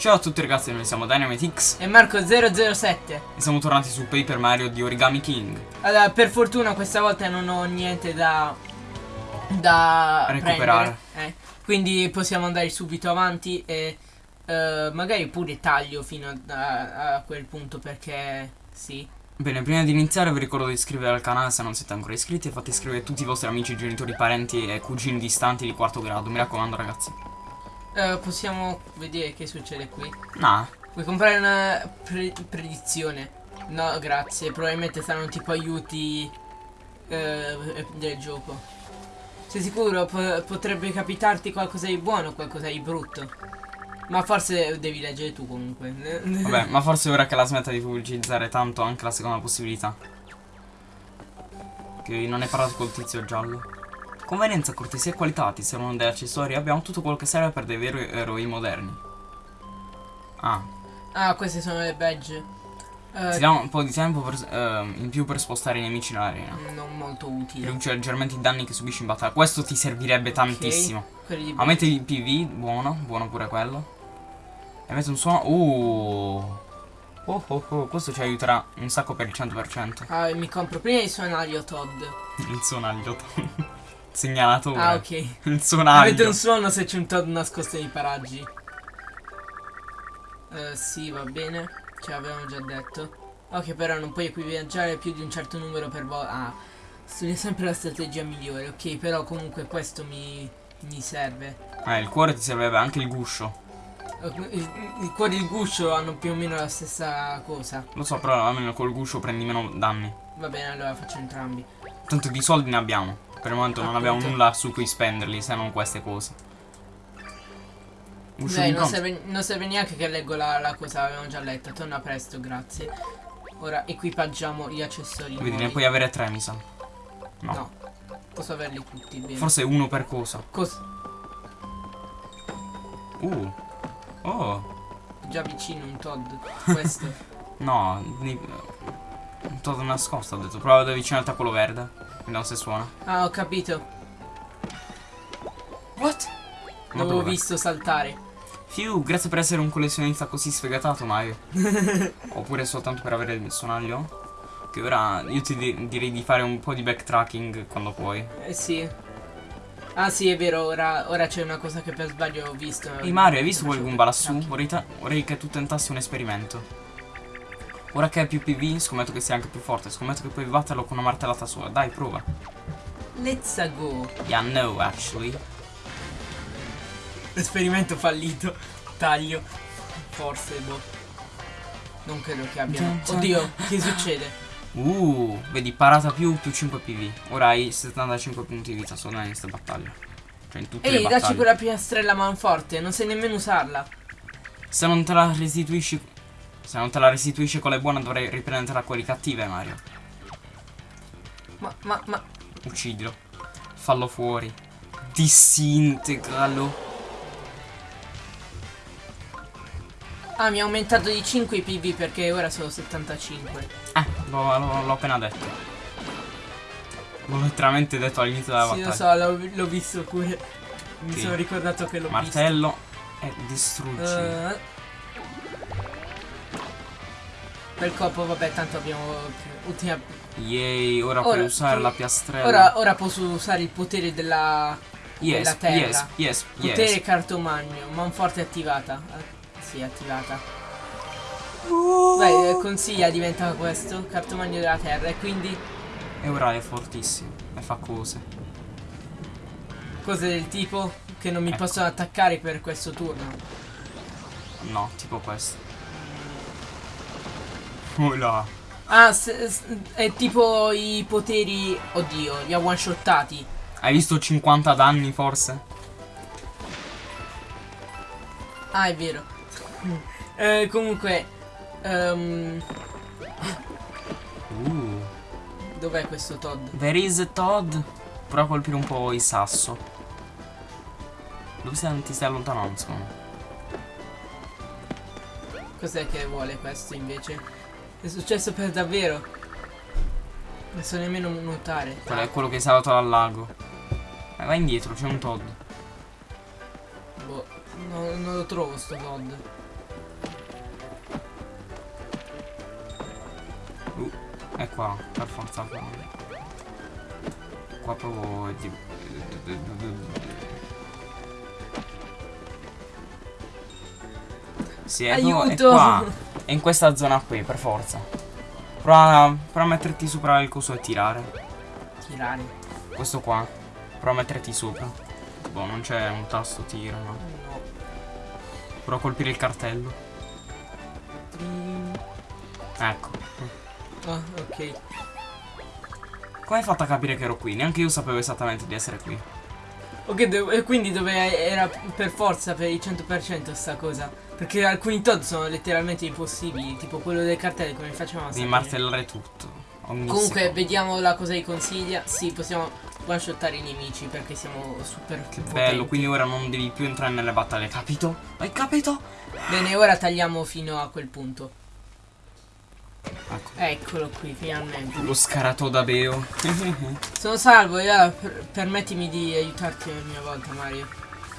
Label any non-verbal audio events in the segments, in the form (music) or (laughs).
Ciao a tutti ragazzi, noi siamo DynamiteX E Marco007 e siamo tornati su Paper Mario di Origami King. Allora, per fortuna questa volta non ho niente da Da Recuperare. eh. Quindi possiamo andare subito avanti e eh, magari pure taglio fino a, a- a quel punto perché sì. Bene, prima di iniziare vi ricordo di iscrivervi al canale se non siete ancora iscritti e fate iscrivere tutti i vostri amici, genitori, parenti e cugini distanti di quarto grado. Mi raccomando ragazzi. Eh, possiamo vedere che succede qui. Nah, Vuoi comprare una pre- predizione? No, grazie. Probabilmente saranno tipo aiuti eh, del gioco. Sei sicuro? Po- potrebbe capitarti qualcosa di buono o qualcosa di brutto. Ma forse devi leggere tu comunque. (laughs) vabbè, ma forse ora che la smetta di pubblicizzare tanto anche la seconda possibilità. Che non hai parlato col tizio giallo. Convenienza, cortesia e qualità ti servono degli accessori. Abbiamo tutto quello che serve per dei veri eroi moderni. Ah, Ah, queste sono le badge. Eh, Ti dà un po' di tempo per- ehm, in più per spostare i nemici nell'arena. non molto utili. Riduce leggermente i danni che subisci in battaglia. Questo ti servirebbe tantissimo. Di Aumenta il PV, buono, buono pure quello. E mette un suono. Uh. Oh, oh, oh, questo ci aiuterà un sacco per il 100%. Ah, mi compro prima il suonario Todd. Il suonaglio. Segnalatore. Ah, ok. Il Avete suonaglio. un suono se c'è un Todd nascosto nei paraggi. Eh, sì, va bene. Ce l'avevamo già detto. Ok, però non puoi equipaggiare più di un certo numero per volta. Ah, studia sempre la strategia migliore. Ok, però comunque questo mi, mi serve. Eh, il cuore ti serve anche il guscio. Eh, Il, il cuore e il guscio hanno più o meno la stessa cosa. Lo so, però almeno col guscio prendi meno danni. Va bene, allora faccio entrambi. Tanto di soldi ne abbiamo. Per il momento non abbiamo nulla su cui spenderli, se non queste cose. Di non serve, non serve neanche che leggo la, la cosa, l'avevamo già letta. Torna presto, grazie. Ora equipaggiamo gli accessori. Vedi, ne nuovi. puoi avere tre, mi sa. No. No. Posso averli tutti, bene. Forse uno per cosa. Cos- Uh. Oh. già vicino un Todd. Questo. (laughs) No. Todo nascosto, ho detto. Prova ad avvicinarti a quello verde. Vediamo se suona. ah, ho capito. What? Ma L'avevo visto saltare. Fiu, grazie per essere un collezionista così sfegatato, Mario. (laughs) Oppure soltanto per avere il suonaglio. Che ora io ti di- direi di fare un po' di backtracking quando puoi. Eh sì. Ah sì, è vero, ora, ora c'è una cosa che per sbaglio ho visto. Ehi Mario, hai visto quel Goomba lassù? Vorrei, vorrei che tu tentassi un esperimento. Ora che hai più PV, scommetto che sia anche più forte. Scommetto che puoi batterlo con una martellata sola. Dai, prova. Let's go. Yeah, no, actually. Esperimento fallito. Taglio. Forse, boh. Non credo che abbiamo. Oddio, che succede? Uh, vedi, parata più, più 5 PV. Ora hai 75 punti di vita solo in questa battaglia. Cioè in tutte Ehi, le dacci battaglie. quella piastrella manforte, non sai nemmeno usarla. Se non te la restituisci... Se non te la restituisci con le buone dovrei riprenderla quelli cattive, Mario. Ma, ma, ma. Uccidilo. Fallo fuori. Disintegralo. Ah, mi ha aumentato di 5 i PV perché ora sono 75. Eh, l'ho l'ho- appena detto. L'ho letteralmente detto all'inizio della Sì, lo battaglia. so, l'ho visto pure. Mi Sì. sono ricordato che l'ho Martello e distruggi. visto. Per colpo, vabbè, tanto abbiamo ultima. Yay, ora, Ora, puoi usare che- la piastrella. Ora, ora posso usare il potere della. yes, della terra. yes, yes, Potere yes. cartomagno, manforte attivata. Eh, sì, attivata. Beh, eh, consiglia diventa questo, cartomagno della terra, e quindi E ora è fortissimo. E fa cose. cose del tipo che non mi Ecco. possono attaccare per questo turno. No, tipo questo. Là. Ah, è tipo i poteri. Oddio, li ha one shottati. Hai visto 50 danni forse? Ah, è vero. Eh, comunque. ehm, Uh. dov'è questo Todd? There is Todd. Prova a colpire un po' il sasso. Dove stai, ti stai allontanando, secondo me? Cos'è che vuole questo invece? È successo per davvero. Non so nemmeno nuotare. Quello è quello che è salvato dal lago. Eh, vai, vai indietro, c'è un Todd. Boh, no, non lo trovo sto Todd. Uh, è qua, per forza qua. Qua proprio... Sì, è, Aiuto! qua. È in questa zona qui, per forza. Prova, prova a metterti sopra il coso e tirare. Tirare. Questo qua. Prova a metterti sopra. Boh, non c'è un tasto tiro, no. No. Prova a colpire il cartello. Ecco. Ah, ok. Come hai fatto a capire che ero qui? Neanche io sapevo esattamente di essere qui. Ok, do- e quindi dove era per forza per il 100% sta cosa? Perché alcuni Todd sono letteralmente impossibili, tipo quello del cartello, come facciamo a Devi martellare tutto. Comunque, secondo. vediamo la cosa che consiglia. Sì, possiamo one shottare i nemici perché siamo super Che potenti. bello, quindi ora non devi più entrare nelle battaglie, capito? Hai capito? Bene, ora tagliamo fino a quel punto. Ecco. Eccolo qui, finalmente. Lo scarato da Beo. Sono salvo, allora per- permettimi di aiutarti a mia volta, Mario.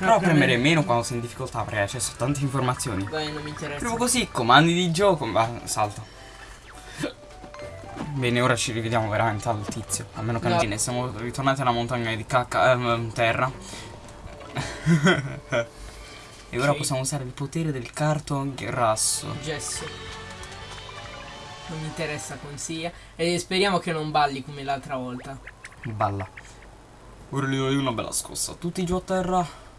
Però premere meno quando sei in difficoltà perché c'è sono tante informazioni. Dai, non mi interessa. Proprio così, comandi di gioco, ma salta. Bene, ora ci rivediamo veramente al tizio. A meno che No. non ne siamo ritornati alla montagna di cacca ehm, terra. (laughs) e ora Ok. possiamo usare il potere del carton grasso. Gesso. Non mi interessa consiglia. E speriamo che non balli come l'altra volta. Balla. Ora gli do io una bella scossa. Tutti giù a terra.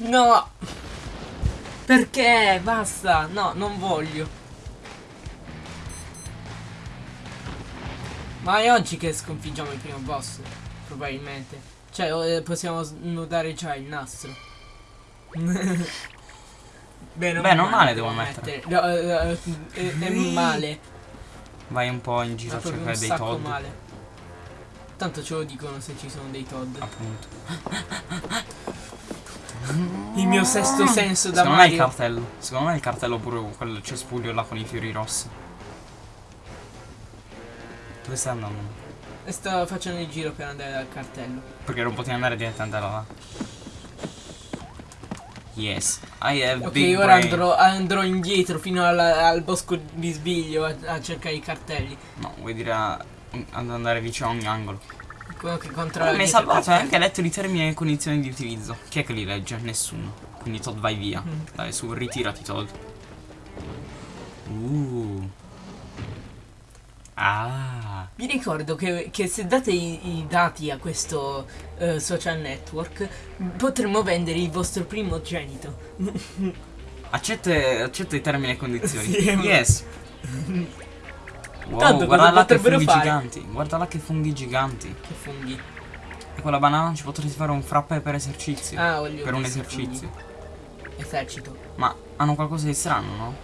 No! Perché? Basta! No, non voglio. Ma è oggi che sconfiggiamo il primo boss, probabilmente. Cioè, eh, possiamo snodare già il nastro. (laughs) Beh, Beh, non male devo mettere. No, eh, eh, è, è male. Vai un po' in giro a cercare dei Todd. male. Tanto ce lo dicono se ci sono dei Todd. Appunto. (laughs) Il mio sesto senso da Secondo me è il Mario. cartello. Secondo me è il cartello pure quel cespuglio là con i fiori rossi. Dove stai andando? E sto facendo il giro per andare dal cartello. Perché non potevi andare direttamente là. là. Yes. I have Ok, big ora andrò, andrò indietro fino alla- al bosco di Sbiglio a, a cercare i cartelli. No, vuoi dire a- ad andare vicino a ogni angolo. Quello che controlla. Mi hai il salvato, anche letto i termini e condizioni di utilizzo. Chi è che li legge? Nessuno. Quindi Todd vai via. Mm. Dai, su, ritirati Todd. Uh. Ah. Vi ricordo che, che se date i, i dati a questo eh, social network potremmo vendere il vostro primogenito. (laughs) Accetta, accetta i termini e condizioni. Sì. yes. (laughs) Wow, Tanto guarda là che funghi fare? giganti. Guarda là che funghi giganti. Che funghi. E con la banana ci potresti fare un frappe per esercizio. Ah, voglio per un esercizio. funghi. Esercito. Ma hanno qualcosa di strano, no?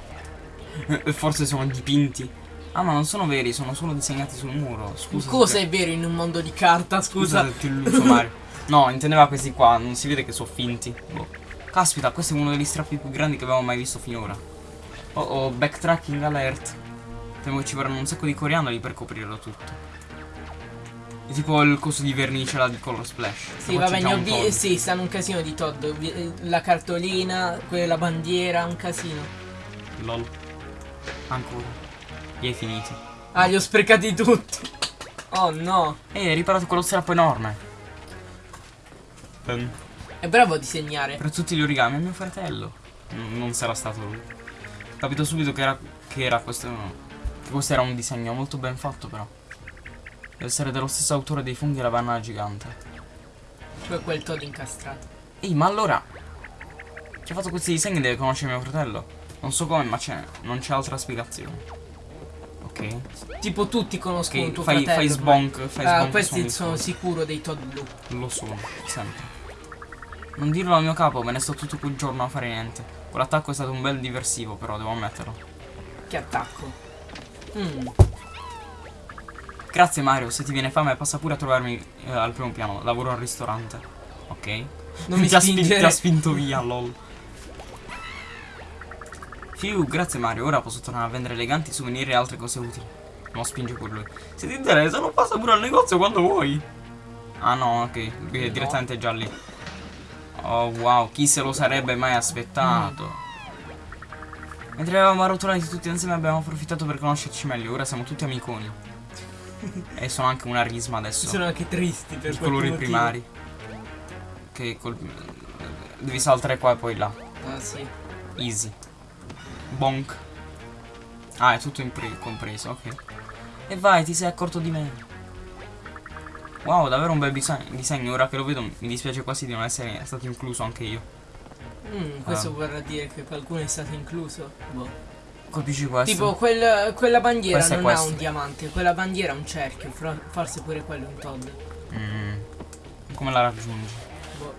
(laughs) Forse sono dipinti. Ah, ma non sono veri, sono solo disegnati sul muro. Scusa. Cosa se- è vero in un mondo di carta, Scusa scusa? ti illuso, Mario. (laughs) No, intendeva questi qua, non si vede che sono finti. Boh. Caspita, questo è uno degli strappi più grandi che abbiamo mai visto finora. Oh oh, backtracking alert. Temo che ci vorranno un sacco di coriandoli per coprirlo tutto. È tipo il coso di vernice là di Color Splash. Sì, vabbè, ne ho un vi- Todd. sì, stanno un casino di Todd. Eh, La cartolina, quella bandiera, un casino. Lol. Ancora. Li hai finiti. Ah, li ho sprecati tutti. Oh no. E hai riparato quello strappo enorme. Ehm, È bravo a disegnare. per tutti gli origami è mio fratello. N- non sarà stato lui. Capito subito che era, che era questo. Che questo era un disegno molto ben fatto però. Deve essere dello stesso autore dei funghi e la banana gigante. Cioè quel Todd incastrato. Ehi, ma allora. Chi ha fatto questi disegni deve conoscere mio fratello. Non so come, ma c'è. Non c'è altra spiegazione. Ok. Tipo tutti conoscono Ok, tuo fai, fratello. fai sbonk. Fai Ah, sbonk questi su sono sicuro dei Todd blu. Lo sono, sempre. Non dirlo al mio capo, me ne sto tutto quel giorno a fare niente. Quell'attacco è stato un bel diversivo, però devo ammetterlo. Che attacco. Mm. Grazie Mario, se ti viene fame passa pure a trovarmi eh, al primo piano. Lavoro al ristorante. Ok? Non mi ti, ha spin- spingere. ti ha spinto via, lol. Fiu, grazie Mario, ora posso tornare a vendere eleganti souvenir e altre cose utili. Non spinge pure lui. Se ti interessa, non passa pure al negozio quando vuoi. Ah no, ok, lui è No. direttamente già lì. Oh wow, chi se lo sarebbe mai aspettato? Mentre eravamo arrotolati tutti insieme abbiamo approfittato per conoscerci meglio. Ora siamo tutti amiconi. (laughs) e sono anche una risma adesso. Sono anche tristi per I colori motivo. primari. Che col... Devi saltare qua e poi là. Ah sì. Easy. Bonk. Ah, è tutto compreso, ok. E vai, ti sei accorto di me. Wow, davvero un bel dise- disegno. Ora che lo vedo mi dispiace quasi di non essere stato incluso anche io. Mm, questo Ah. vorrà dire che qualcuno è stato incluso. Boh. Colpisci questo. Tipo quel- quella bandiera Questo non ha un diamante, quella bandiera ha un cerchio, forse pure quello è un Todd. Mm. Come la raggiungi? Boh.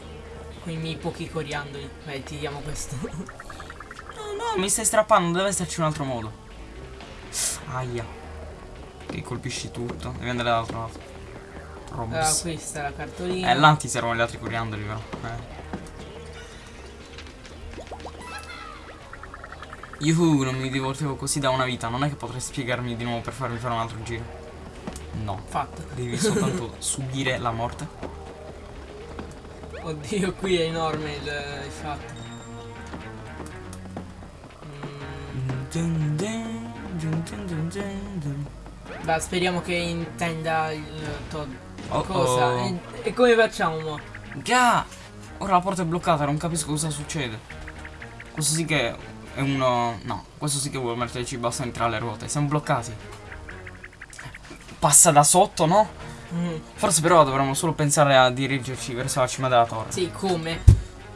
Con i miei pochi coriandoli. Beh, ti diamo questo. (laughs) No, no, mi stai strappando, deve esserci un altro modo. Aia. Che colpisci tutto. Devi andare dall'altro lato. ah, Robs. questa è la cartolina. eh, là ti servono gli altri coriandoli, però. Eh. Yuhu, non mi divertivo così da una vita. Non è che potrei spiegarmi di nuovo per farmi fare un altro giro. No. Fatto. Devi soltanto (laughs) subire la morte. Oddio, qui è enorme il, il fatto. Mm, beh, speriamo che intenda il Todd. Oh, Cosa? oh. E, e come facciamo? mo? Già! Ora la porta è bloccata, non capisco cosa succede. Questo sì che è uno... No, questo sì che vuole metterci bastoni tra le ruote. Siamo bloccati. Passa da sotto, no? Mm, Forse però dovremmo solo pensare a dirigerci verso la cima della torre. sì, come?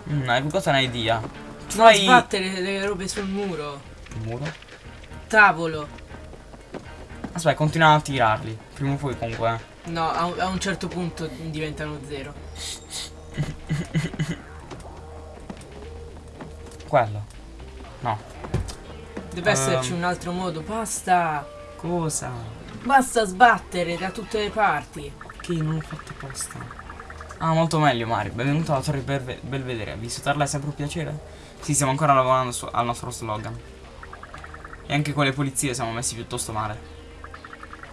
Mm, hai bucato un'idea. Non Try... sbattere le robe sul muro. Il muro? Tavolo. Aspetta, continua a tirarli. Prima o poi comunque. eh. No, a, un- a un certo punto diventano zero. Quello. No. Deve esserci Ehm. un altro modo. Basta. Cosa? Basta sbattere da tutte le parti. Che non ho fatto apposta. Ah, molto meglio Mario. Benvenuto alla Torre Belve- Belvedere. Visitarla è sempre un piacere? Sì, stiamo ancora lavorando al nostro slogan. E anche con le pulizie siamo messi piuttosto male.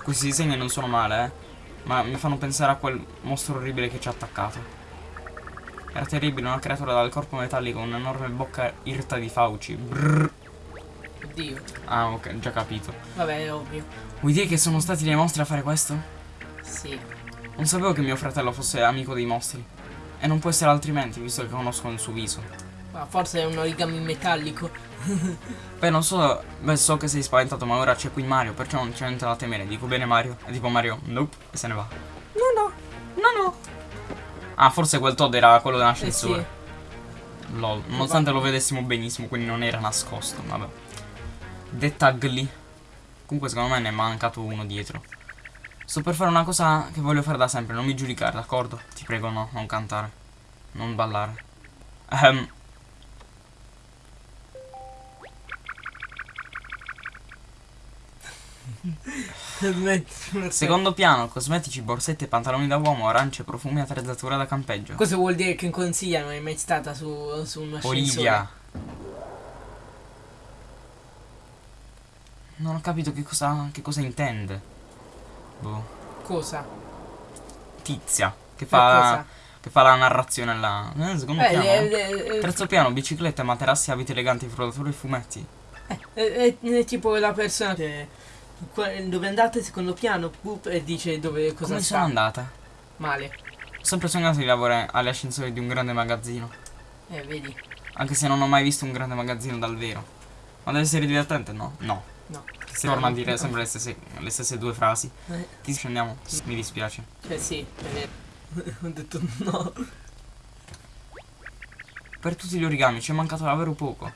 Questi disegni non sono male, eh. Ma mi fanno pensare a quel mostro orribile che ci ha attaccato. Era terribile, una creatura dal corpo metallico, con un'enorme bocca irta di fauci. Brrr. Oddio. Ah, ok, già capito. Vabbè, è ovvio. Vuoi dire che sono stati dei mostri a fare questo? Sì. Non sapevo che mio fratello fosse amico dei mostri. E non può essere altrimenti, visto che conosco il suo viso. Ma forse è un origami metallico. (laughs) Beh, non so, beh, so che sei spaventato, ma ora c'è qui Mario, perciò non c'è niente da temere. Dico bene Mario? E tipo Mario, nope, e se ne va. Ah, forse quel Todd era quello Eh sì. dell'ascensore. Lol, nonostante lo vedessimo benissimo, quindi non era nascosto, vabbè. Dettagli. Comunque secondo me ne è mancato uno dietro. Sto per fare una cosa che voglio fare da sempre, non mi giudicare, d'accordo? Ti prego, no, non cantare. Non ballare. Ehm, Smetti. (laughs) secondo piano, cosmetici, borsette, pantaloni da uomo, arance, profumi, attrezzatura da campeggio. Cosa vuol dire che in consiglia non è mai stata su, su un ascensore? Olivia. Non ho capito che cosa, che cosa intende. Boh. Cosa? Tizia. Che fa, che fa la narrazione là. Eh, secondo Eh, piano. eh. le- eh, Terzo piano, biciclette, materassi, abiti eleganti, frollatori e fumetti. è, è- tipo la persona che dove andate secondo piano boop, e dice dove cosa Come sta sono andata? male. Ho sempre sognato di lavorare agli ascensori di un grande magazzino. Eh, vedi. Anche se non ho mai visto un grande magazzino dal vero. Ma deve essere divertente? No. No. No. Si torna a dire sempre le stesse, le stesse due frasi. Eh, Ti scendiamo? Mi dispiace. cioè sì. (laughs) Ho detto no. Per tutti gli origami ci è mancato davvero poco.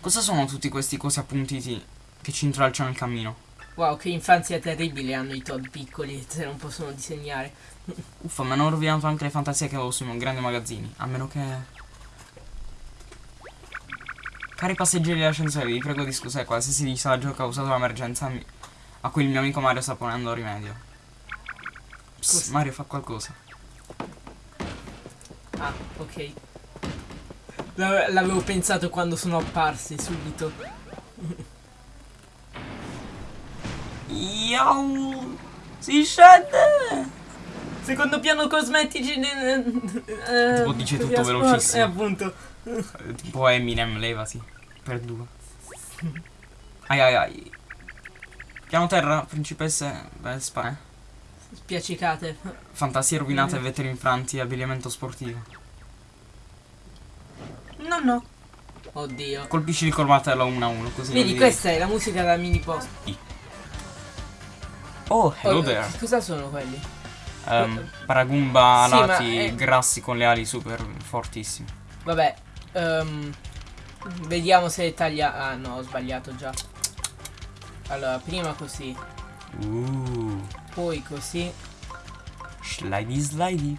Cosa sono tutti questi cosi appuntiti che ci intralciano il cammino? Wow, che infanzia terribile hanno i Todd piccoli se non possono disegnare. Uffa, mi hanno rovinato anche le fantasie che avevo sui grandi magazzini. A meno che... Cari passeggeri dell'ascensore, vi prego di scusare qualsiasi disagio causato dall'emergenza a cui il mio amico Mario sta ponendo rimedio. Psst? Mario fa qualcosa. Ah, ok. L'ave- L'avevo pensato quando sono apparsi subito. (laughs) Yow! Si scende! Secondo piano cosmetici. Eh, Tipo dice tutto via sport- velocissimo. Eh, appunto. Eh, Tipo Eminem, levati. Per due. Ai ai ai. Piano terra, principesse, Vespa, eh. Spiaccicate. Fantasie rovinate, Mm. vetteri infranti, abbigliamento sportivo. No, no. Oddio. Colpisci col martello 1 a 1, così. Vedi, questa è la musica da mini post. Oh, hello Oh, there. cosa sono quelli? Ehm, paragumba Sì, alati, è- grassi con le ali super fortissime. Vabbè. ehm, vediamo se taglia. Ah no, ho sbagliato già. Allora, prima così, Uh, poi così. slidey slidey.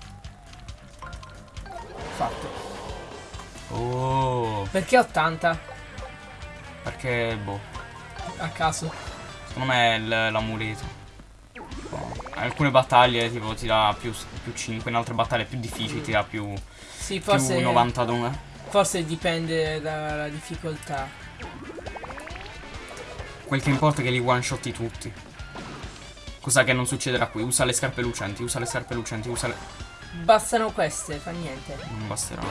Fatto. Oh, Perché 80? perché, boh, A caso. secondo me è l'amuleto. Alcune battaglie tipo ti dà più, più 5, in altre battaglie più difficili ti dà più, Sì, forse. più 92. Forse dipende dalla difficoltà. Quel che importa è che li one shotti tutti. Cosa che non succederà qui? Usa le scarpe lucenti, usa le scarpe lucenti, usa le... Bastano queste, fa niente. Non basterà.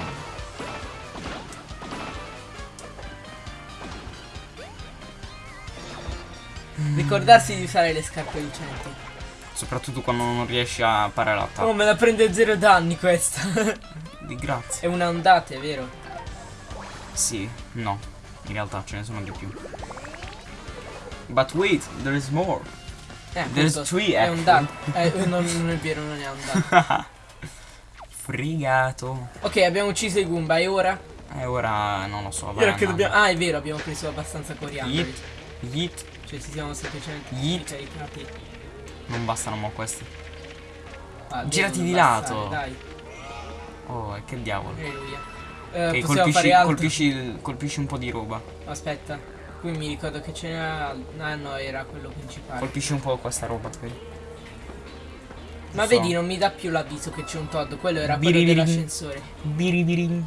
Ricordarsi di usare le scarpe lucenti. Soprattutto quando non riesci a parare l'attacco. Oh, me la prende zero danni questa. (laughs) Di grazie. è una ondata, è vero? Sì, no. In realtà ce ne sono di più. But wait, there is more. Eh, There's appunto, three, È actually. ondata. Eh, (laughs) non, non è vero, non è ondata. (laughs) Frigato. ok, abbiamo ucciso i Goomba e ora? E ora non lo so. Ora che dobbiamo... Ah, è vero, abbiamo preso abbastanza coriandoli. Yeet. Yeet. Cioè, ci siamo semplicemente Yeet. ricaricati. Non bastano mo questi. Ah, Girati di bastare, lato. Dai, Oh, e che diavolo. Eh, Che possiamo colpisci, colpisci, colpisci un po' di roba. Aspetta, qui mi ricordo che ce n'era... Ah no, era quello principale. Colpisci un po' questa roba, vedi? Ma so. vedi, non mi dà più l'avviso che c'è un Todd. Quello era quello dell'ascensore. Biribirin.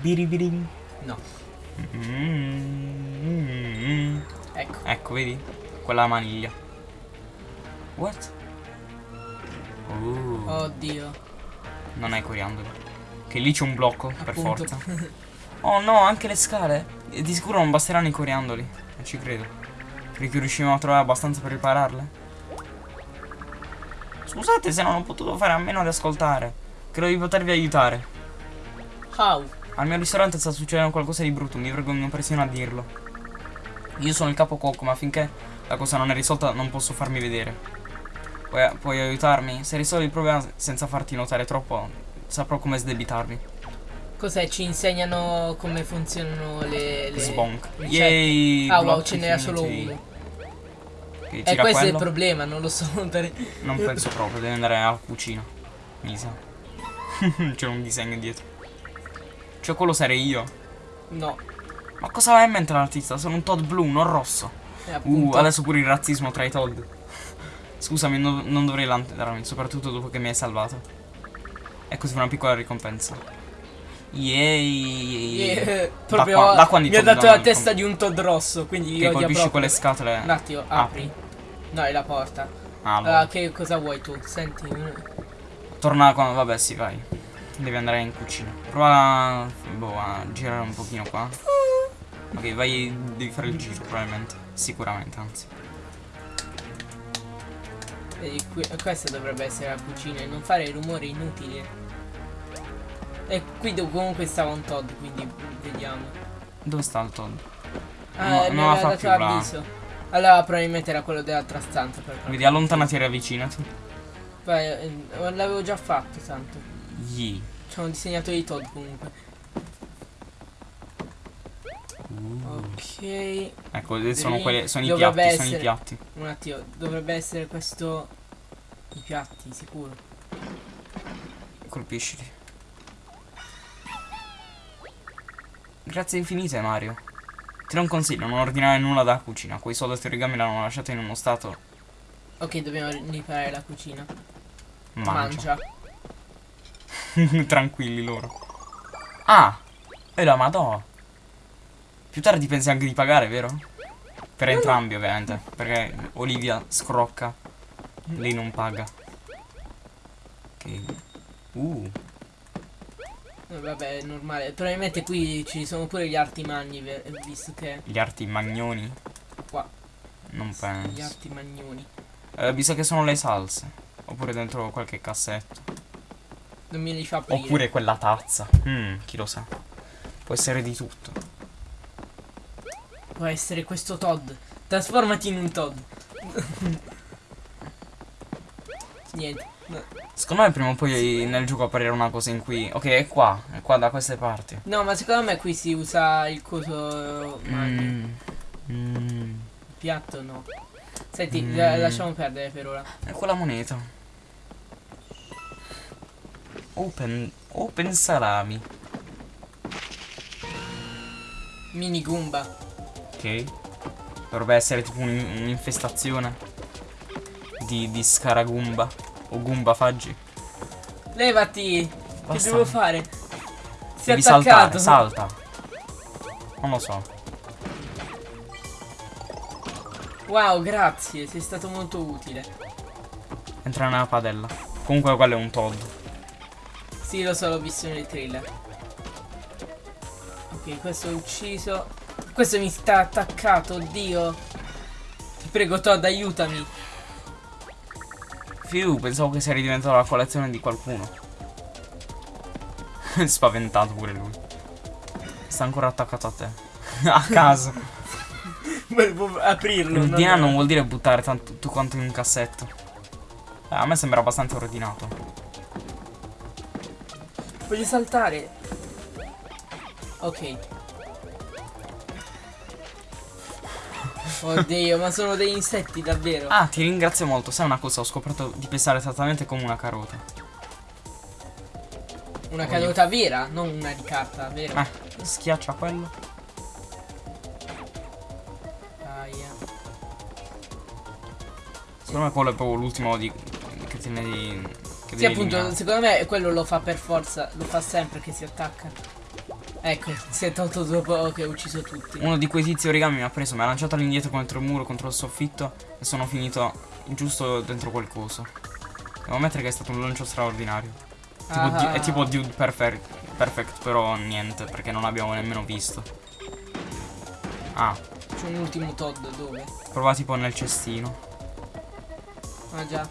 Biribirin. No, Mm. ecco. Ecco, vedi? Quella maniglia. What? Oh, Oddio. non hai coriandoli. Che lì c'è un blocco, per Appunto. forza. (laughs) Oh no, anche le scale. E di sicuro non basteranno i coriandoli. Non ci credo. Credi che riusciremo a trovare abbastanza per ripararle? Scusate se non ho potuto fare a meno di ascoltare. Credo di potervi aiutare. How? Al mio ristorante sta succedendo qualcosa di brutto, mi vergogno persino a dirlo. Io sono il capo cuoco, ma finché la cosa non è risolta non posso farmi vedere. Puoi, puoi aiutarmi? Se risolvi il problema senza farti notare troppo, saprò come sdebitarmi. Cos'è? Ci insegnano come funzionano le... le Sbonk. ricette? Yay! Ah wow, ce n'era solo uno. Ok, E tira questo è il quello. problema, non lo so. Non penso proprio, devi andare alla cucina. Mi sa. (laughs) C'è un disegno dietro. Cioè quello sarei io. No. Ma cosa aveva in mente l'artista? Sono un Todd blu, non rosso. E Uh, adesso pure il razzismo tra i Todd. Scusami, no- non dovrei lanterarmi, soprattutto dopo che mi hai salvato. E così fa una piccola ricompensa. Yay! Eh, proprio qua- da quando i mi ha dato la testa di un Todd rosso, quindi Che io colpisci proprio. quelle scatole. Un attimo, apri. No, è la porta. Ah, Allora, allora. che cosa vuoi tu? Senti. Torna qua. Vabbè, sì, vai. Devi andare in cucina. Prova a, boh, a girare un pochino qua. Ok, vai. Devi fare il giro, probabilmente. Sicuramente, anzi. Qui- questa dovrebbe essere la cucina e non fare rumori inutili. E qui comunque stava un Todd, quindi vediamo. Dove sta il Todd? Ah, No, non la fa più là. l'avviso. Allora probabilmente era quello dell'altra stanza. Per Vedi, allontanati e riavvicinati. Poi, eh, l'avevo già fatto tanto. Yee. Ci hanno disegnato i Todd comunque. Ok. Ecco, sono, quelle, sono i piatti, sono i essere- piatti. Un attimo, dovrebbe essere questo. I piatti, sicuro. Colpiscili. Grazie infinite Mario. Ti do un consiglio, non ordinare nulla dalla cucina. Quei soldati origami l'hanno lasciato in uno stato. Ok, dobbiamo riparare la cucina. Mangia. Mangia. (laughs) Tranquilli loro. Ah! E la madò. Più tardi pensi anche di pagare, vero? Per entrambi, ovviamente. Perché Olivia scrocca. Lei non paga. Ok. Uh. Eh, Vabbè, è normale. Probabilmente qui ci sono pure gli arti magni, visto che Gli arti magnoni? qua Non gli penso. arti magnoni. Eh, mi sa che sono le salse. Oppure dentro qualche cassetto. Non me li fa aprire. Oppure quella tazza. Mm, chi lo sa. Può essere di tutto. Può essere questo Todd. Trasformati in un Todd. (laughs) Niente. No. Secondo me prima o poi nel gioco apparirà una cosa in cui... Ok, è qua. È qua da queste parti. No, ma secondo me qui si usa il coso magno. Mm. Mm. Il piatto no. Senti, Mm. la- lasciamo perdere per ora. È quella moneta. Open... Open salami. Mini Goomba. Ok. Dovrebbe essere tipo un- un'infestazione. Di, di scaragumba. O gumba faggi. Levati! Basta. Che devo fare? Si è Devi attaccato. saltare, salta. Non lo so. Wow, grazie, sei stato molto utile. Entra nella padella. Comunque quello è un Todd. Sì, lo so, l'ho visto nel trailer. Ok, questo è ucciso. Questo mi sta attaccato, oddio. Ti prego, Todd, aiutami. Fiu, pensavo che sia diventato la collezione di qualcuno. (laughs) Spaventato pure lui. Sta ancora attaccato a te. (laughs) a caso. (laughs) Volevo aprirlo. Il DNA no. non vuol dire buttare tanto, tutto quanto in un cassetto. Eh, a me sembra abbastanza ordinato. Voglio saltare. Ok. Oddio, ma sono degli insetti davvero. Ah, ti ringrazio molto. Sai una cosa? Ho scoperto di pesare esattamente come una carota. Una caduta vera, non una di carta, vero? Eh, schiaccia quello. Aia. Secondo me quello è proprio l'ultimo di... che te ne. Che Sì, appunto, eliminare. secondo me quello lo fa per forza, lo fa sempre che si attacca. Ecco, si è tolto dopo che ha ucciso tutti. Uno di quei tizi origami mi ha preso, mi ha lanciato all'indietro contro il muro, contro il soffitto e sono finito giusto dentro quel coso. Devo ammettere che è stato un lancio straordinario. Tipo Ah. È tipo Dude Perfect, Perfect, però niente, perché non l'abbiamo nemmeno visto. Ah, C'è un ultimo Todd dove? prova tipo nel cestino. Ah già.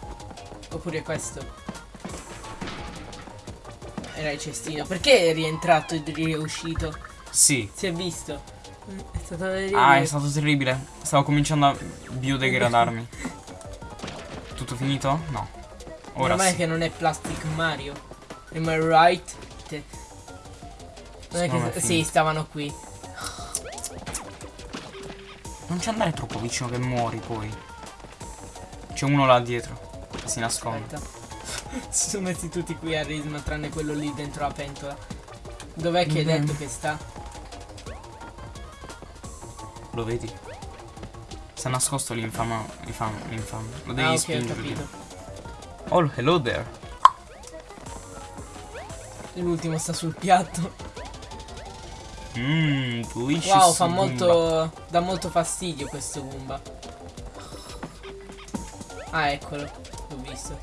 Oppure questo. Era il cestino. Perché è rientrato ed è uscito? Sì. Si è visto. Mm, È stato vedere. Ah, è stato terribile. Stavo cominciando a biodegradarmi. (laughs) Tutto finito? No. Ora Ormai sì. che non è Plastic Mario. Am I right? Non è che è sì, stavano qui. Non ci andare troppo vicino che muori poi. C'è uno là dietro. Si nasconde. Aspetta. (laughs) si sono messi tutti qui a risma tranne quello lì dentro la pentola. Dov'è che hai Mhm. detto che sta? Lo vedi? È nascosto l'infame. L'infame. l'infame. Lo devi ah, ok, ho spingere. capito. Oh, hello there. L'ultimo sta sul piatto. Mmm, delicious. Wow, fa Goomba. molto. dà molto fastidio questo Goomba. Ah, eccolo. L'ho visto.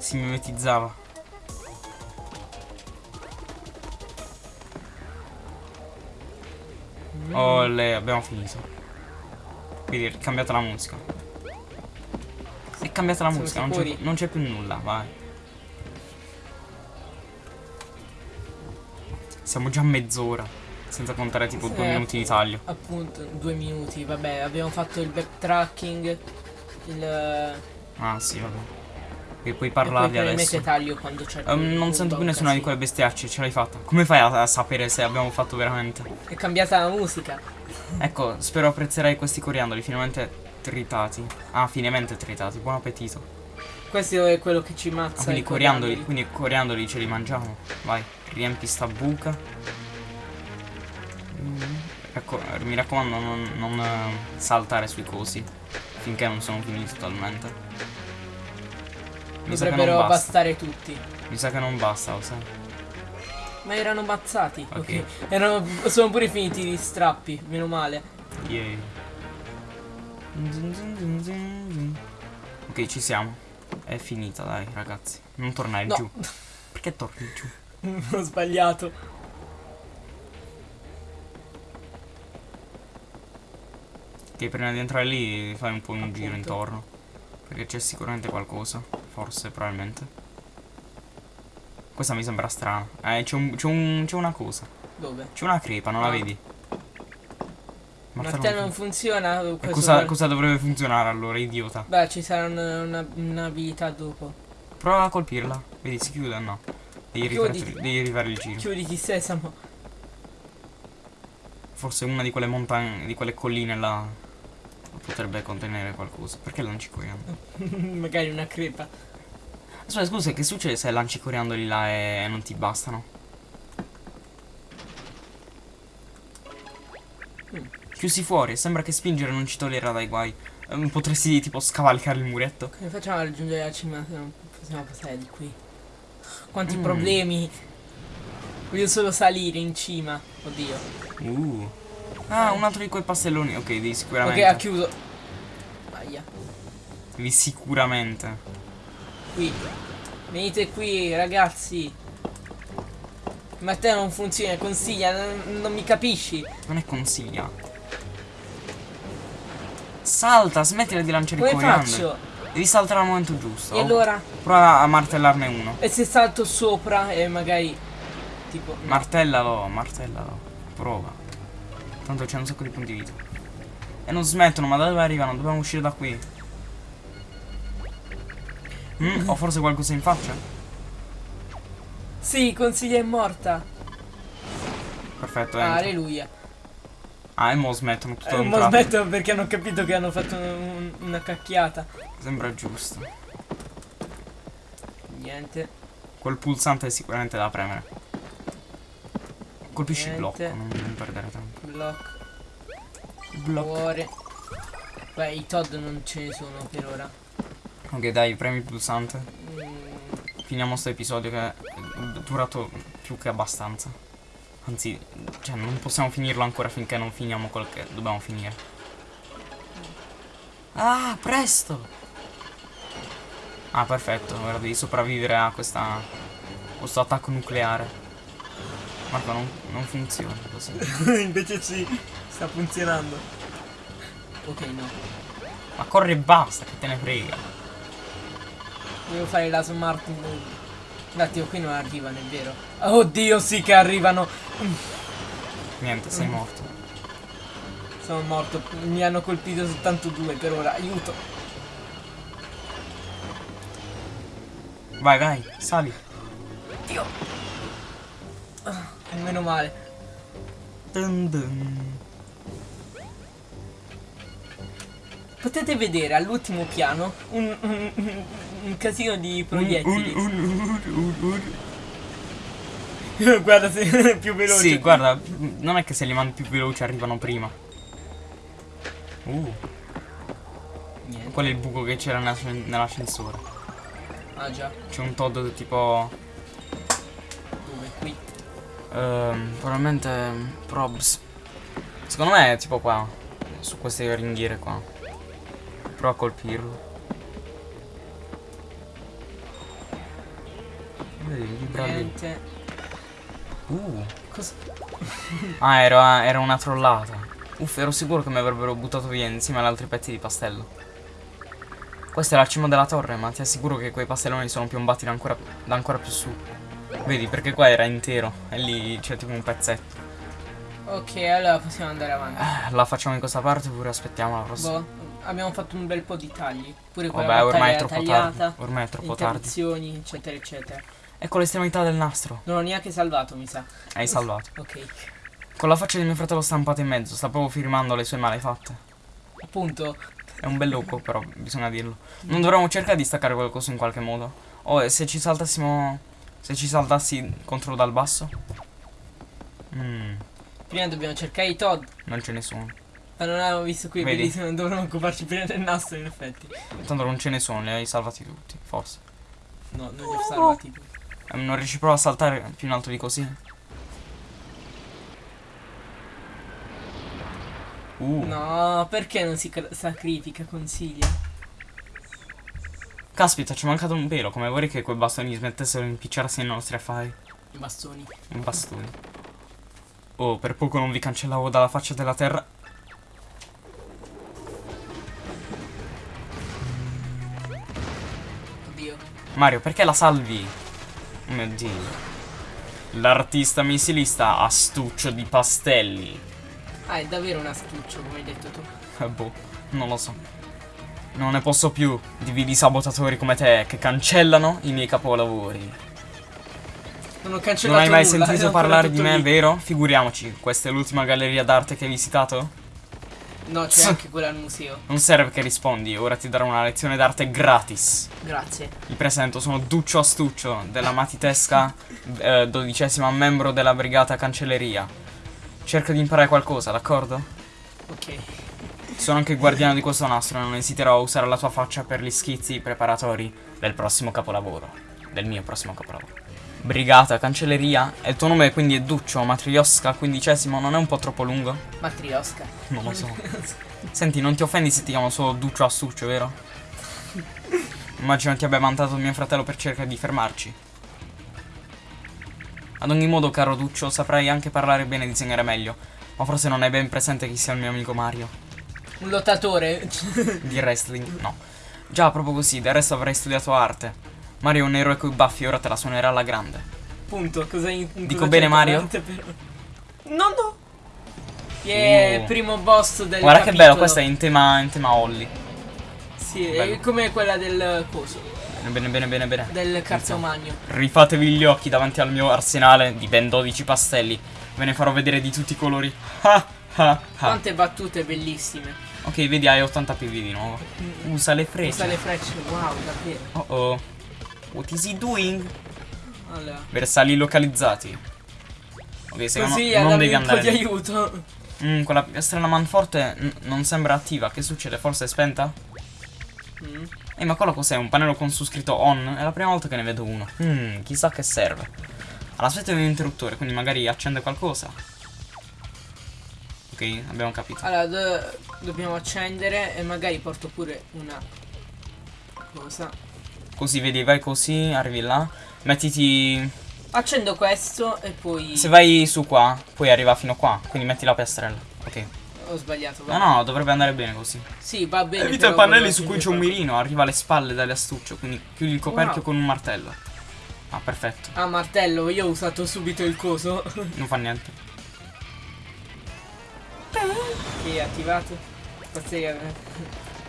Si mimetizzava. Mm. Oh, abbiamo finito. Quindi è cambiata la musica. È cambiata la musica, non c'è, più nulla, vai. Siamo già a mezz'ora. Senza contare tipo due Eh, minuti di taglio. Appunto, due minuti, vabbè, abbiamo fatto il backtracking. Il. Ah, sì, vabbè. E puoi probabilmente adesso. taglio quando c'è quel non sento più nessuna di quelle bestiacce, ce l'hai fatta. Come fai a, a sapere se abbiamo fatto veramente? È cambiata la musica. Ecco, spero apprezzerai questi coriandoli finalmente tritati. Ah, finemente tritati, buon appetito. Questo è quello che ci Ah, mazza. quindi i coriandoli, coriandoli. quindi coriandoli ce li mangiamo. Vai, riempi sta buca. Mm, Ecco, eh, mi raccomando non, non, eh, saltare sui cosi finché non sono finiti totalmente. Mi Dovrebbero basta. bastare tutti. Mi sa che non basta, lo sai. Ma erano mazzati. Ok. Ok. Erano, sono pure finiti gli strappi, meno male. Yay. Ok, ci siamo. È finita, dai, ragazzi. Non tornare No. giù. Perché torni giù? (laughs) Ho sbagliato. Che prima di entrare lì fai un po' un giro intorno. Perché c'è sicuramente qualcosa. Forse, probabilmente. Questa mi sembra strana. Eh, c'è un, un, una cosa. Dove? C'è una crepa, non ah. la vedi? Ma te non funziona? Cosa, cosa, dovrebbe funzionare allora, idiota? Beh, ci sarà un'abilità una, dopo. Prova a colpirla. Vedi, si chiude o no? Devi, rifare, devi rifare il giro. Chiuditi sesamo. Forse una di quelle montagne, di quelle colline là potrebbe contenere qualcosa. Perché lanci coriandoli? (laughs) Magari una crepa. Aspetta, scusa, che succede se lanci coriandoli là e non ti bastano? Chiusi fuori, sembra che spingere non ci toglierà dai guai. Um, potresti tipo scavalcare il muretto. Come facciamo a raggiungere la cima se non possiamo passare di qui? Quanti mm. problemi. Voglio solo salire in cima. Oddio. Uh. Ah, un altro di quei pastelloni. Ok, devi sicuramente. Ok, ha chiuso. Aia. Devi sicuramente. Qui. Venite qui, ragazzi. Ma te non funziona, consiglia, non, non mi capisci. Non è consiglia. Salta, smettila di lanciare Come i coriandoli. faccio? Devi saltare al momento giusto. E allora? Prova a martellarne uno. E se salto sopra e magari... Tipo... No. Martellalo, martellalo. Prova. Tanto c'è un sacco di punti vita. E non smettono, ma da dove arrivano? Dobbiamo uscire da qui. Mm, ho forse qualcosa in faccia? Sì, consiglia è morta. Perfetto, ah, Alleluia. Ah, e mo smettono tutto eh, Mo smettono perché hanno capito che hanno fatto un, una cacchiata. Sembra giusto. Niente. Quel pulsante è sicuramente da premere. Colpisci il blocco, non, non perdere tempo. Blocco. Blocco. Cuore. Beh, i Todd non ce ne sono per ora. Ok, dai, premi il pulsante. Finiamo questo episodio che è durato più che abbastanza. Anzi, cioè, non possiamo finirlo ancora finché non finiamo quello che dobbiamo finire. Ah, presto! Ah, perfetto. Ora devi sopravvivere a questa, questo attacco nucleare. Marco, non, non funziona così. (laughs) Invece sì, sta funzionando. Ok, no. Ma corri e basta, che te ne frega. Devo fare la smart move. Un attimo, qui non arrivano, è vero. Oddio, sì che arrivano. Niente, sei morto. Sono morto. Mi hanno colpito soltanto due per ora. Aiuto. Vai, vai, sali. Dio. Ah, meno male. Dun dun. Potete vedere all'ultimo piano un, un, un, casino di proiettili. (laughs) guarda se è più veloce. Sì, guarda, non è che se li mandi più veloci arrivano prima. Uh. Niente. Qual è il buco che c'era nell'ascensore? Ah già. C'è un Todd tipo... Dove? Qui? Uh, probabilmente Probs. Secondo me è tipo qua. Su queste ringhiere qua. Prova a colpirlo. Vedi, Niente. Uh. Cosa? (laughs) ah, era, era una trollata. Uff, ero sicuro che mi avrebbero buttato via insieme ad altri pezzi di pastello. Questa è la cima della torre, ma ti assicuro che quei pastelloni sono piombati da ancora, da ancora più su. Vedi, perché qua era intero e lì c'è tipo un pezzetto. Ok, allora possiamo andare avanti. Eh, la facciamo in questa parte oppure aspettiamo la prossima? Boh abbiamo fatto un bel po' di tagli. Pure quella Vabbè, ormai è troppo tagliata, tardi. Ormai è troppo tardi. eccetera, eccetera. Ecco l'estremità del nastro. Non ho neanche salvato, mi sa. Hai salvato. ok. Con la faccia di mio fratello stampata in mezzo, sta proprio firmando le sue malefatte. Appunto. È un bel loco, però, bisogna dirlo. Non dovremmo cercare di staccare qualcosa in qualche modo. Oh, se ci saltassimo... Se ci saltassi contro dal basso? Mm. Prima dobbiamo cercare i Todd. Non ce ne sono. Ma non avevo visto qui, Vedi? non dovremmo occuparci prima del nastro in effetti. Tanto non ce ne sono, li hai salvati tutti, forse. No, non li ho salvati tutti. Eh, non riesci proprio a saltare più in alto di così? Uh. No, perché non si sacrifica, consiglia? Caspita, ci è mancato un pelo, come vorrei che quei bastoni smettessero di impicciarsi nei nostri affari. I bastoni. Un bastone. Oh, per poco non vi cancellavo dalla faccia della terra. Oddio. Mario, perché la salvi? Mio dio. L'artista missilista astuccio di pastelli. Ah, è davvero un astuccio, come hai detto tu. Eh, boh, non lo so. Non ne posso più di vili sabotatori come te che cancellano i miei capolavori. Non ho cancellato Non hai mai nulla, sentito (laughs) parlare di me, lì. vero? Figuriamoci, questa è l'ultima galleria d'arte che hai visitato? No, c'è anche quella al museo. Non serve che rispondi, ora ti darò una lezione d'arte gratis. Grazie. Mi presento, sono Duccio Astuccio della matitesca eh, dodicesima membro della brigata cancelleria. Cerca di imparare qualcosa, d'accordo? Ok. Sono anche il guardiano di questo nastro e non esiterò a usare la tua faccia per gli schizzi preparatori del prossimo capolavoro. Del mio prossimo capolavoro. Brigata, cancelleria. E il tuo nome quindi è Duccio, Matriosca, quindicesimo, non è un po' troppo lungo? Matriosca. Non lo so. (laughs) Senti, non ti offendi se ti chiamo solo Duccio Astuccio, vero? Immagino ti abbia mandato mio fratello per cercare di fermarci. Ad ogni modo, caro Duccio, saprai anche parlare bene e disegnare meglio. Ma forse non hai ben presente chi sia il mio amico Mario. Un lottatore. Di wrestling? No. Già, proprio così, del resto avrei studiato arte. Mario è un eroe coi baffi, ora te la suonerà alla grande. Punto. Cosa in, in Dico cosa bene, Mario? per- No, no. Yeah, Oh. primo boss del Guarda che capitolo. bello, questa è in tema, in tema Holly. Sì, bello. è come quella del coso. Bene, bene, bene, bene, bene. Del cartomagno. Rifatevi gli occhi davanti al mio arsenale di ben 12 pastelli. Ve ne farò vedere di tutti i colori. Ah, ah, ah. Quante battute bellissime. Ok, vedi, hai 80 PV di nuovo. Usa le frecce. Usa le frecce, wow, davvero. Oh oh. What is he doing? Allora. Bersagli localizzati. Ok, secondo Così non devi un po' andare di lì. aiuto. Mm, quella strana manforte non sembra attiva. Che succede? Forse è spenta? Mm. Ehi, ma quello cos'è? Un pannello con su scritto on? È la prima volta che ne vedo uno. Hmm, chissà che serve. All'aspetto di un interruttore, quindi magari accende qualcosa. Ok, abbiamo capito. Allora, do- dobbiamo accendere e magari porto pure una cosa. Così vedi, vai così, arrivi là. Mettiti. Accendo questo e poi... Se vai su qua, poi arriva fino qua. Quindi metti la piastrella. Ok. Ho sbagliato, No, va. no, dovrebbe andare bene così. Sì, va bene. Evita i pannelli su cui c'è un mirino. Arriva alle spalle dall'astuccio. Quindi chiudi il coperchio Wow. con un martello. Ah, perfetto. Ah, martello, io ho usato subito il coso. (laughs) Non fa niente. che è attivato. Passeria.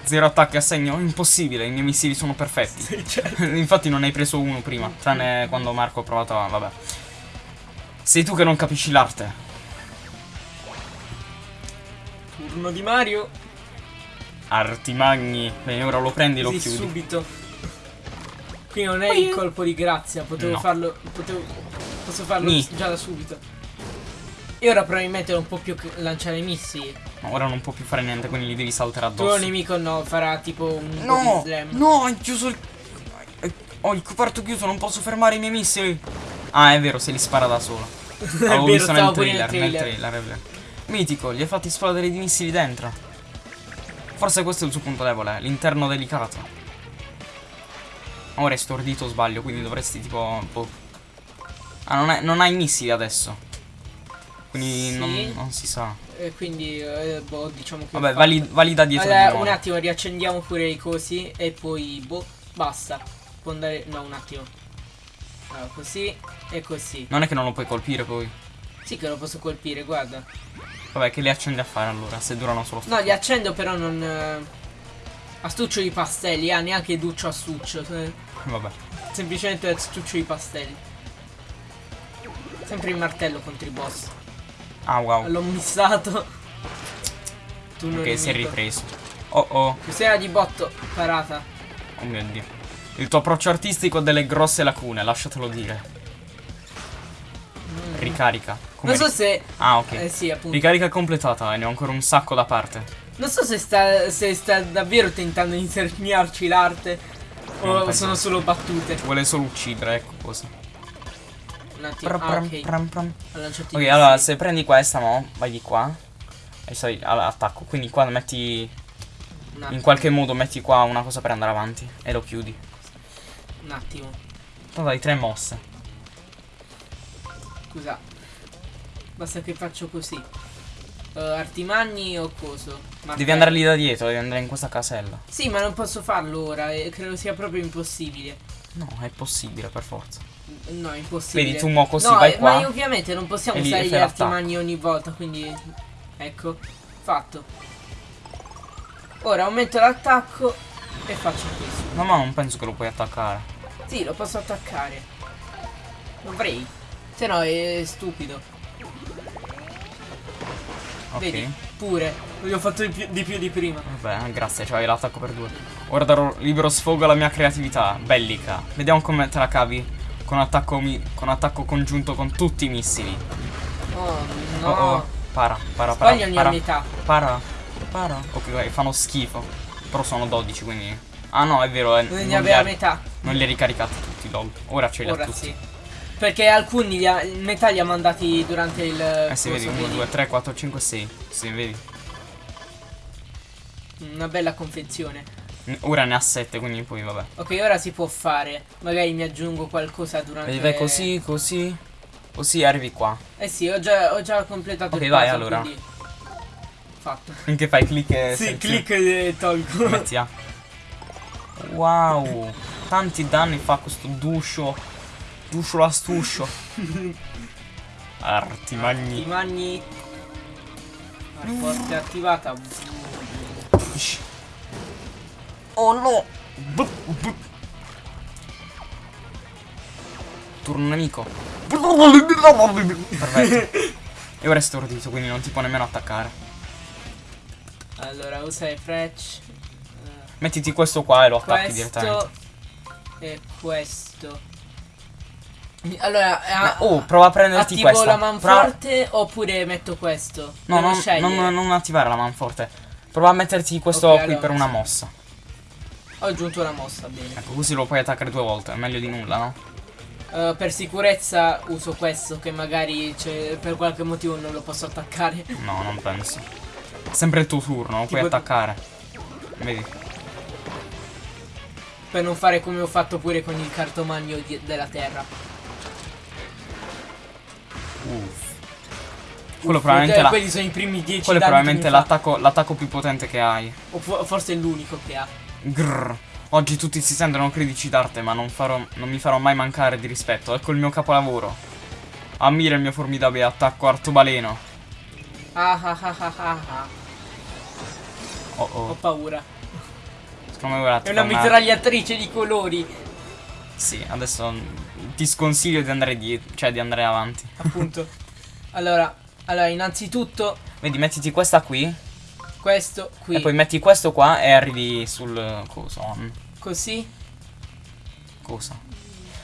Zero attacchi a segno? Impossibile, i miei missili sono perfetti. Sì, certo. (laughs) Infatti non hai preso uno prima, tranne quando Marco ha provato a... vabbè. Sei tu che non capisci l'arte. Turno di Mario. Arti magni. Bene, ora lo prendi e lo Sì, chiudi. subito. Qui non è il colpo di grazia, potevo No. farlo. Potevo. Posso farlo Ni. già da subito. E ora probabilmente non può più lanciare missili. Ma ora non può più fare niente, quindi li devi saltare Il tuo addosso. nemico no, farà tipo un No, no, hai chiuso il... Ho il coperto chiuso, non posso fermare i miei missili. Ah, è vero, se li spara da solo. (laughs) Avevo vero, visto nel pure trailer, nel trailer. trailer, è vero. Mitico, gli hai fatti esplodere i missili dentro. Forse questo è il suo punto debole, l'interno delicato. Ora è stordito o sbaglio, quindi dovresti tipo... boh. Ah, non, è- non hai missili adesso. Quindi Sì. non, non si sa. E quindi, eh, boh, diciamo che. Vabbè, fa- vali, vali da dietro Allora, un attimo, riaccendiamo pure i cosi e poi, boh, basta. Può andare. No, un attimo. Allora, così e così. Non è che non lo puoi colpire poi. Sì che lo posso colpire, guarda. Vabbè, che li accendi a fare allora, se durano solo No, li accendo però non... eh, Astuccio di pastelli, ah, neanche duccio astuccio. eh, Vabbè. Semplicemente astuccio di pastelli. Sempre il martello contro i boss. Ah, wow. L'ho missato. Tu non Ok, si è ripreso. Oh oh, Cos'era di botto? Parata. oh mio dio. Il tuo approccio artistico ha delle grosse lacune, lasciatelo dire. Ricarica. Come Non so se... Ah, ok. Eh sì, appunto. Ricarica completata e ne ho ancora un sacco da parte. Non so se sta, se sta davvero tentando di insegnarci l'arte. O sono solo battute. Vuole solo uccidere, ecco cosa. Un attimo. Ah, ok. pram, pram. Allora se prendi questa, mo, vai di qua. E sai, allora, attacco. Quindi qua metti. In qualche modo metti qua una cosa per andare avanti. E lo chiudi. Un attimo. Tanto hai tre mosse. Scusa. Basta che faccio così. Uh, artimagni o coso? Martello. Devi andare lì da dietro, devi andare in questa casella. Sì, ma non posso farlo ora. E credo sia proprio impossibile. No, è possibile per forza. No, è impossibile. Vedi, tu mo così no, vai eh, qua. Ma ovviamente non possiamo usare gli artimagni ogni volta, quindi. Ecco, fatto. Ora aumento l'attacco e faccio questo. No, ma non penso che lo puoi attaccare. Sì, lo posso attaccare. Dovrei. Se no è stupido. Ok. Vedi? Pure. Gli ho fatto di più di, più di prima. Vabbè, grazie, c'hai l'attacco per due. Ora darò libero sfogo alla mia creatività, bellica. Vediamo come te la cavi con attacco, con attacco congiunto con tutti i missili. Oh no. Oh oh, para, para, para. Sbaglia ogni para, metà. para, para. Ok, vai, fanno schifo. Però sono 12, quindi... Ah no, è vero, eh, Ne non, li ha, metà. non li ha ricaricati tutti, lol. Ora ce li ha Ora tutti. sì. Perché alcuni li ha, metà li ha mandati durante il. Eh sì, vedi, coso, 1, 2, 3, 4, 5, 6. Sì, vedi. Una bella confezione. Ora ne ha 7, quindi poi vabbè. Ok, ora si può fare. Magari mi aggiungo qualcosa durante. Vai così, così. Così arrivi qua. Eh sì, ho già, ho già completato Ok, il vai, puzzle, allora. quindi- Fatto. Finché fai clic e (laughs) Sì, clic e tolgo. Metti A. Wow, tanti danni fa questo duscio. Duscio l'astuscio. Artimagni. Artimagni. Forte attivata. Oh no! Turno nemico. Perfetto. (laughs) E ora è stordito, quindi non ti può nemmeno attaccare. Allora, usa i frecce. Mettiti questo qua e lo attacchi questo direttamente. e questo. Allora, Ma- a- oh, prova a prenderti attivo questa. la Prova- manforte oppure metto questo? No, non, scegliere. non, non attivare la manforte. Prova a metterti questo Ok, qui allora. per una mossa. Ho aggiunto una mossa, bene. Ecco, così lo puoi attaccare due volte. È meglio di nulla, no? Uh, per sicurezza uso questo che magari cioè, per qualche motivo non lo posso attaccare. No, non penso. Sempre il tuo turno, lo puoi Tipo- attaccare. Vedi? per non fare come ho fatto pure con il cartomagno della terra. Uff. Quello probabilmente, Cioè, la- quelli sono i primi 10 quello è probabilmente l'attacco, più potente che hai. O fo- forse è l'unico che ha. Grrr. Oggi tutti si sentono critici d'arte, ma non, farò, non mi farò mai mancare di rispetto. Ecco il mio capolavoro. Ammira il mio formidabile attacco artobaleno. Ah ah ah ah ah ah. Oh Ho oh. paura. Secondo me È una una- mitragliatrice di colori. Sì, adesso ti sconsiglio di andare dietro, cioè di andare avanti. Appunto. (laughs) allora, allora, innanzitutto, Vedi, mettiti questa qui questo qui. e poi metti questo qua e arrivi sul coso. on. Così. Cosa?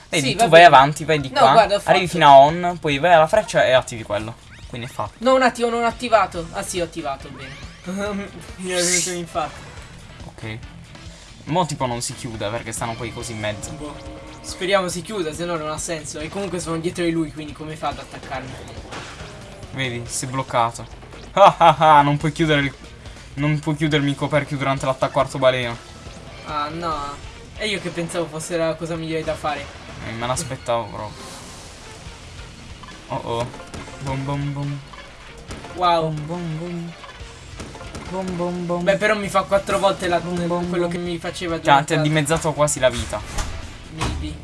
Vedi, Sì, tu va vai avanti, vai di No, qua, guarda, arrivi fino a on, poi vai alla freccia e attivi quello. Quindi è fatto. No, un attimo, non ho attivato. Ah sì, ho attivato, bene. (laughs) Mi è venuto infatti. Ok. Mo tipo non si chiude perché stanno poi così in mezzo. Boh. Speriamo si chiuda, se no non ha senso. E comunque sono dietro di lui, quindi come fa ad attaccarmi? Vedi, si è bloccato. Ah ah ah, non puoi chiudere il... Non puoi chiudermi il coperchio durante l'attacco artobaleno. Ah no. E io che pensavo fosse la cosa migliore da fare. Eh, me l'aspettavo proprio. Oh oh. Bom bom bom. Wow. Bom bom bom. Bom bom bom. Beh, però mi fa quattro volte la- Bom, bom, quello bom. che mi faceva Cioè, durante ti ha dimezzato quasi la vita. Maybe.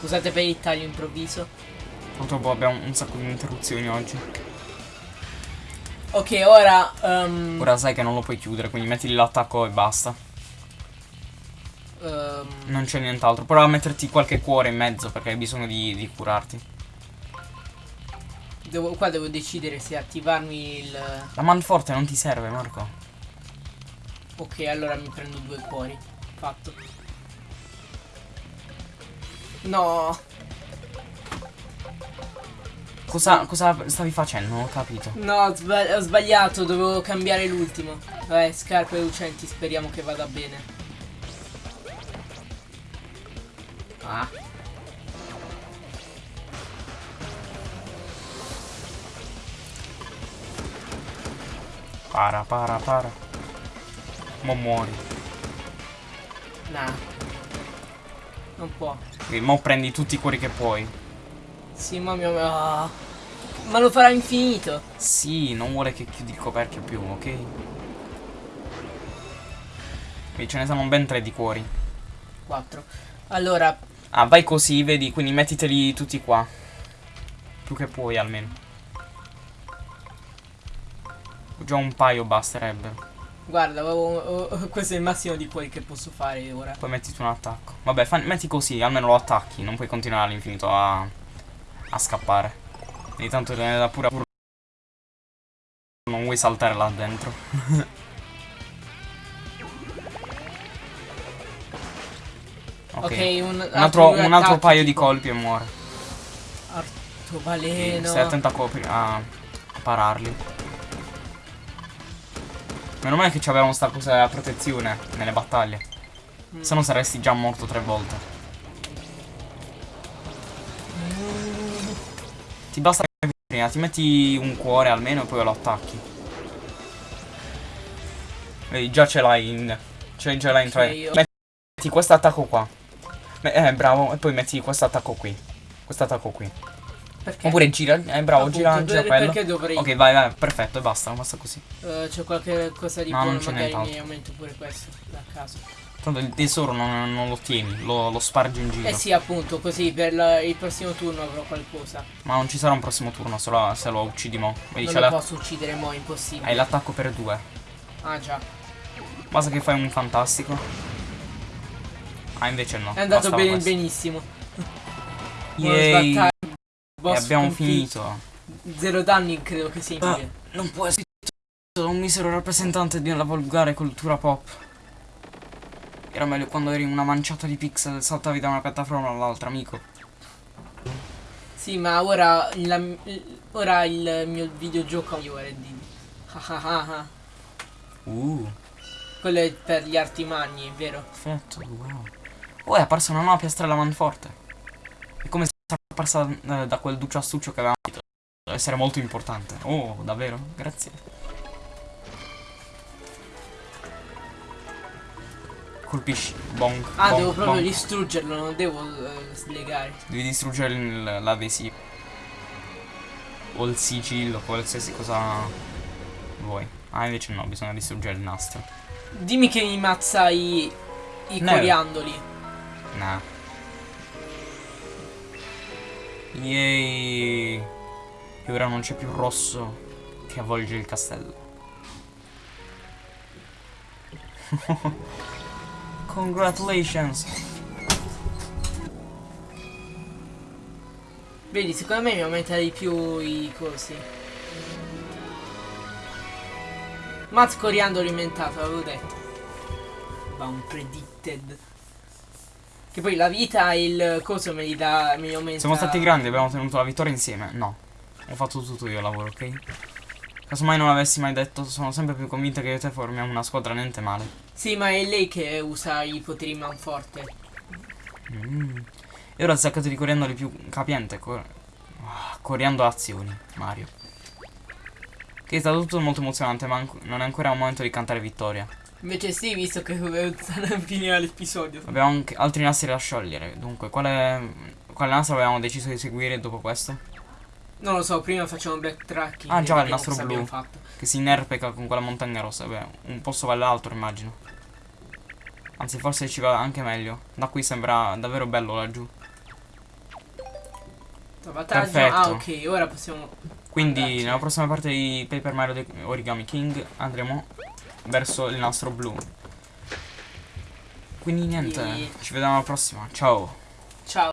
Scusate per il taglio improvviso. Purtroppo abbiamo un sacco di interruzioni oggi. Ok, ora. ehm, Ora sai che non lo puoi chiudere, quindi metti l'attacco e basta. ehm, Non c'è nient'altro. Prova a metterti qualche cuore in mezzo perché hai bisogno di, di curarti. devo- qua devo decidere se attivarmi il. La manforte non ti serve, Marco. Ok, allora mi prendo due cuori. Fatto. No, Cosa, cosa stavi facendo? Non ho capito. no, ho, ho sbagliato, dovevo cambiare l'ultimo. Vabbè, scarpe lucenti, speriamo che vada bene. Ah. Para, para, para. Mo muori. Nah. Non può. Ok, mo prendi tutti i cuori che puoi. Sì, ma mio... ah. Ma lo farà infinito. Sì, non vuole che chiudi il coperchio più, ok? E ce ne sono ben tre di cuori. 4. Allora, Ah, vai così, vedi, quindi mettiteli tutti qua. Più che puoi almeno. Già un paio basterebbe. guarda, oh, oh, questo è il massimo di cuori che posso fare ora. Poi mettiti un attacco. Vabbè, metti così, almeno lo attacchi. Non puoi continuare all'infinito a, a scappare. Ogni tanto te ne dà pure pure- Non vuoi saltare là dentro. (laughs) ok. Ok, un, Un altro, un altro paio di colpi e muore. Artobaleno. Stai attento a, copri- a a pararli. Meno male che avevamo sta cosa a protezione nelle battaglie. Mm. Se no saresti già morto tre volte. Ti basta che prima, ti metti un cuore almeno e poi lo attacchi. Vedi, già ce l'hai in. Ce già l'hai in tre. io- Metti questo attacco qua. Eh, bravo. E poi metti questo attacco qui. Questo attacco qui. Perché? Oppure gira. Eh, bravo, Appunto, gira, gira quello. Perché dovrei... Ok, vai, vai, perfetto, e basta, basta così. Eh, c'è qualche cosa di No, buono, magari mi aumento pure questo, da caso. Tanto il tesoro non, non lo tieni, lo, lo spargi in giro. Eh sì, appunto, così per la- il prossimo turno avrò qualcosa. Ma non ci sarà un prossimo turno se lo, se lo uccidi mo. Vedi, non lo la- posso uccidere mo', impossibile. hai l'attacco per due. Ah già. Basta che fai un fantastico. Ah, invece no. È andato questo. benissimo. (laughs) E abbiamo finito. Zero danni credo che sia. Ah, non può essere un misero rappresentante di una volgare cultura pop. Era meglio quando eri una manciata di pixel e saltavi da una piattaforma all'altra, amico. Sì, ma ora, la- ora il mio videogioco migliore di... Uh, Quello è per gli arti magni, è vero? perfetto, wow. Oh, è apparsa una nuova piastrella manforte. È come se fosse apparsa eh, da quel ducciastuccio che avevamo. Deve essere molto importante. Oh, davvero? Grazie. Colpisci. Bong. Ah, bong, devo proprio bong. distruggerlo, non devo eh, slegare. Devi distruggere l'adesivo. O il sigillo, qualsiasi cosa vuoi. Ah, invece no, bisogna distruggere il nastro. Dimmi che mi mazza i, i No. coriandoli. Nah. Yay. E ora non c'è più rosso che avvolge il castello. (laughs) Congratulations. Vedi, secondo me mi aumenta di più i cosi. Mazz coriandoli mentato, avevo detto. Va un predicted. Che poi la vita e il coso me li dà, me li aumenta. Siamo stati grandi, abbiamo ottenuto la vittoria insieme. No. Ho fatto tutto io il lavoro, ok? Casomai non l'avessi mai detto, sono sempre più convinta che io e te formiamo una squadra niente male. Sì, ma è lei che usa i poteri manforte. Mm. E ora saccato di coriandoli più capiente. Cor ah, coriando azioni, Mario. Che è stato tutto molto emozionante, ma non è ancora un momento di cantare vittoria. Invece sì, visto che finire l'episodio. Abbiamo anche altri nastri da sciogliere. Dunque, quale, quale nastro avevamo deciso di seguire dopo questo? Non lo so, prima facciamo backtracking. Ah, e già, il nastro blu. fatto. Che si inerpeca con quella montagna rossa. Beh, un posto vale l'altro, immagino. Anzi, forse ci va anche meglio. Da qui sembra davvero bello laggiù. Salvataggio. Perfetto. Ah, ok, ora possiamo. Quindi Andarci. nella prossima parte di Paper Mario Origami King andremo verso il nastro blu. Quindi niente, Sì. ci vediamo alla prossima. Ciao.